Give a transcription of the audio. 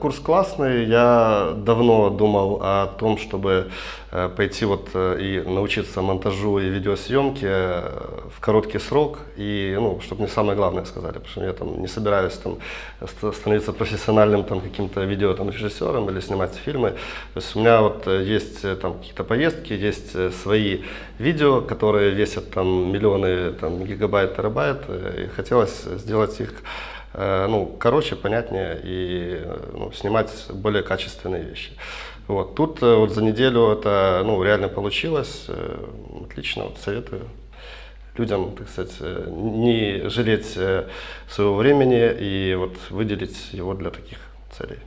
Курс классный. Я давно думал о том, чтобы э, пойти вот э, и научиться монтажу и видеосъемке э, в короткий срок. И, ну, чтобы мне самое главное сказали, потому что я там не собираюсь там ст- становиться профессиональным там каким-то видео там режиссером или снимать фильмы. То есть у меня вот есть там какие-то поездки, есть свои видео, которые весят там миллионы там гигабайт, терабайт. И хотелось сделать их ну, короче, понятнее и э, ну, снимать более качественные вещи. Вот. Тут э, вот за неделю это ну, реально получилось. Э, Отлично, вот советую людям, так сказать, э, не жалеть э, своего времени и вот выделить его для таких целей.